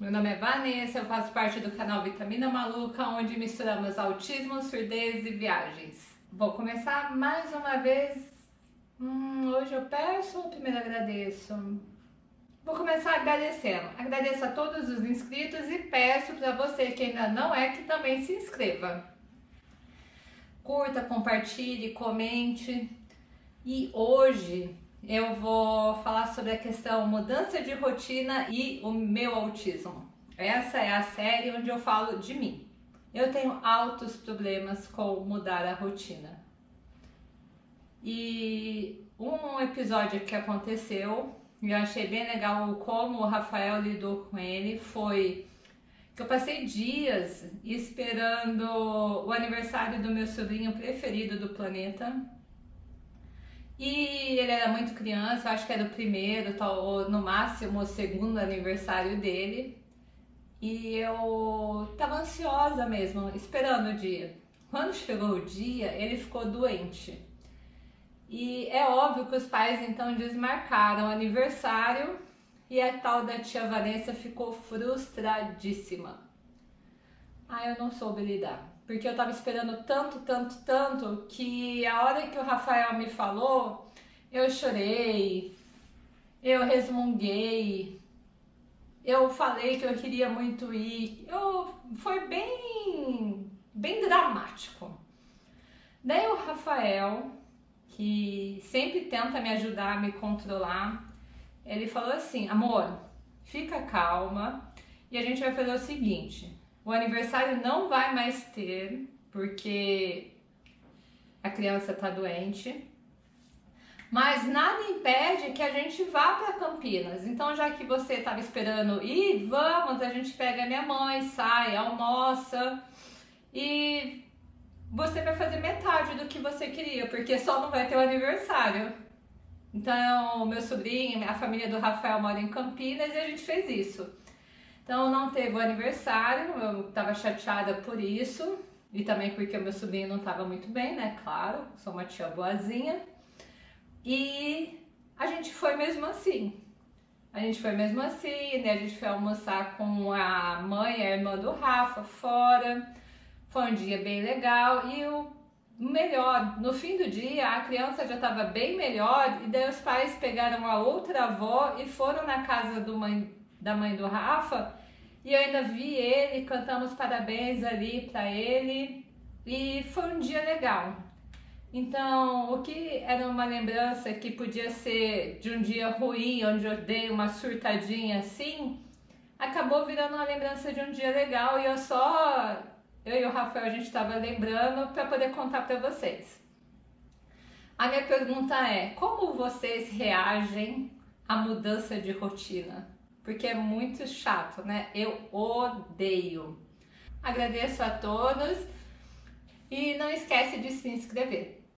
Meu nome é Vanessa, eu faço parte do canal Vitamina Maluca, onde misturamos autismo, surdez e viagens. Vou começar mais uma vez. Hum, hoje eu peço ou primeiro agradeço? Vou começar agradecendo. Agradeço a todos os inscritos e peço para você que ainda não é que também se inscreva. Curta, compartilhe, comente. E hoje eu vou falar sobre a questão mudança de rotina e o meu autismo. Essa é a série onde eu falo de mim. Eu tenho altos problemas com mudar a rotina. E um episódio que aconteceu, eu achei bem legal como o Rafael lidou com ele, foi que eu passei dias esperando o aniversário do meu sobrinho preferido do planeta, e ele era muito criança, acho que era o primeiro, ou no máximo o segundo aniversário dele. E eu tava ansiosa mesmo, esperando o dia. Quando chegou o dia, ele ficou doente. E é óbvio que os pais então desmarcaram o aniversário e a tal da tia Vanessa ficou frustradíssima. Ah, eu não soube lidar porque eu tava esperando tanto, tanto, tanto, que a hora que o Rafael me falou, eu chorei, eu resmunguei, eu falei que eu queria muito ir, eu, foi bem, bem dramático. Daí o Rafael, que sempre tenta me ajudar me controlar, ele falou assim, amor, fica calma e a gente vai fazer o seguinte, o aniversário não vai mais ter, porque a criança está doente. Mas nada impede que a gente vá para Campinas. Então, já que você estava esperando ir, vamos, a gente pega minha mãe, sai, almoça e você vai fazer metade do que você queria, porque só não vai ter o aniversário. Então, meu sobrinho, a família do Rafael mora em Campinas e a gente fez isso. Então não teve o aniversário, eu tava chateada por isso. E também porque o meu sobrinho não tava muito bem, né? Claro, sou uma tia boazinha. E a gente foi mesmo assim. A gente foi mesmo assim, né? A gente foi almoçar com a mãe, a irmã do Rafa, fora. Foi um dia bem legal e o melhor, no fim do dia a criança já estava bem melhor e daí os pais pegaram a outra avó e foram na casa do mãe, da mãe do Rafa e eu ainda vi ele, cantamos parabéns ali para ele e foi um dia legal. Então, o que era uma lembrança que podia ser de um dia ruim, onde eu dei uma surtadinha assim, acabou virando uma lembrança de um dia legal e eu só, eu e o Rafael, a gente estava lembrando para poder contar para vocês. A minha pergunta é, como vocês reagem à mudança de rotina? Porque é muito chato, né? Eu odeio. Agradeço a todos e não esquece de se inscrever.